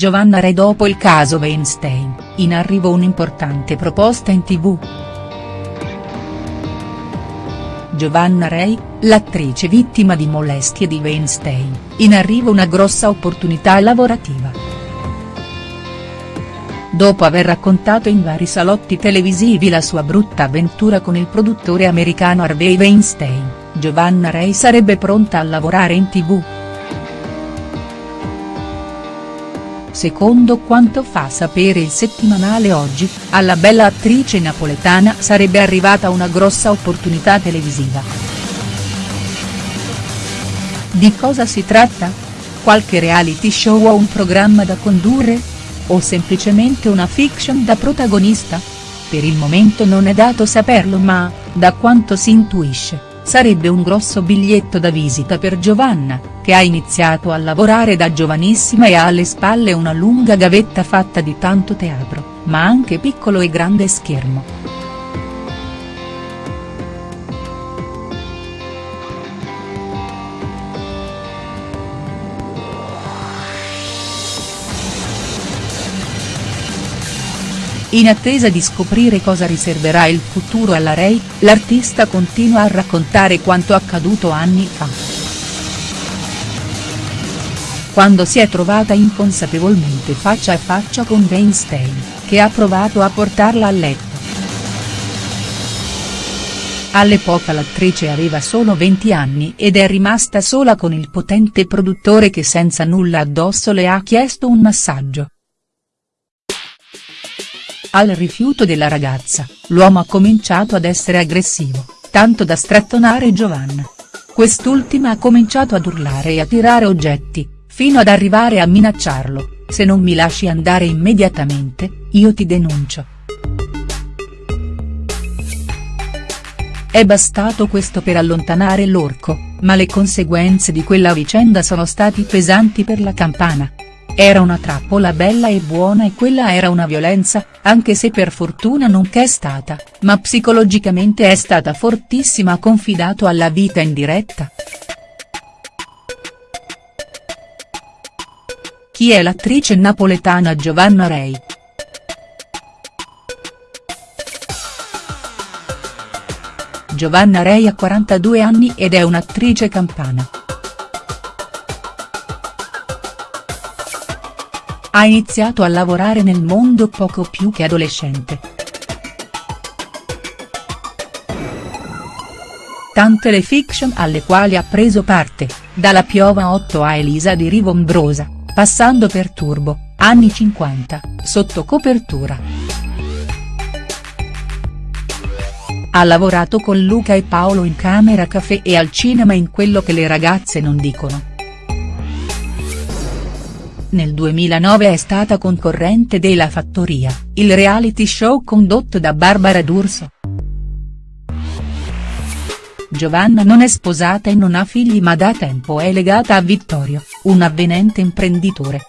Giovanna Re dopo il caso Weinstein, in arrivo un'importante proposta in tv. Giovanna Rei, l'attrice vittima di molestie di Weinstein, in arrivo una grossa opportunità lavorativa. Dopo aver raccontato in vari salotti televisivi la sua brutta avventura con il produttore americano Harvey Weinstein, Giovanna Rei sarebbe pronta a lavorare in tv. Secondo quanto fa sapere il settimanale Oggi, alla bella attrice napoletana sarebbe arrivata una grossa opportunità televisiva. Di cosa si tratta? Qualche reality show o un programma da condurre? O semplicemente una fiction da protagonista? Per il momento non è dato saperlo ma, da quanto si intuisce sarebbe un grosso biglietto da visita per Giovanna, che ha iniziato a lavorare da giovanissima e ha alle spalle una lunga gavetta fatta di tanto teatro, ma anche piccolo e grande schermo. In attesa di scoprire cosa riserverà il futuro alla Rai, l'artista continua a raccontare quanto accaduto anni fa. Quando si è trovata inconsapevolmente faccia a faccia con Weinstein, che ha provato a portarla a letto. All'epoca l'attrice aveva solo 20 anni ed è rimasta sola con il potente produttore che senza nulla addosso le ha chiesto un massaggio. Al rifiuto della ragazza, l'uomo ha cominciato ad essere aggressivo, tanto da strattonare Giovanna. Quest'ultima ha cominciato ad urlare e a tirare oggetti, fino ad arrivare a minacciarlo, se non mi lasci andare immediatamente, io ti denuncio. È bastato questo per allontanare l'orco, ma le conseguenze di quella vicenda sono stati pesanti per la campana. Era una trappola bella e buona e quella era una violenza, anche se per fortuna non c'è stata, ma psicologicamente è stata fortissima confidato alla vita in diretta. Chi è l'attrice napoletana Giovanna Rei?. Giovanna Rei ha 42 anni ed è un'attrice campana. Ha iniziato a lavorare nel mondo poco più che adolescente. Tante le fiction alle quali ha preso parte, dalla Piova 8 a Elisa di Rivombrosa, passando per Turbo, anni 50, sotto copertura. Ha lavorato con Luca e Paolo in Camera Café e al cinema in Quello che le ragazze non dicono. Nel 2009 è stata concorrente della Fattoria, il reality show condotto da Barbara D'Urso. Giovanna non è sposata e non ha figli ma da tempo è legata a Vittorio, un avvenente imprenditore.